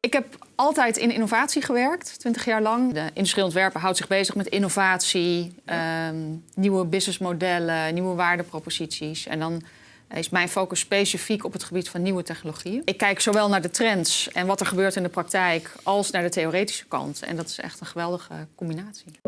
Ik heb altijd in innovatie gewerkt, 20 jaar lang. De industrieel ontwerper houdt zich bezig met innovatie, ehm, nieuwe businessmodellen, nieuwe waardeproposities. En dan is mijn focus specifiek op het gebied van nieuwe technologieën. Ik kijk zowel naar de trends en wat er gebeurt in de praktijk, als naar de theoretische kant. En dat is echt een geweldige combinatie.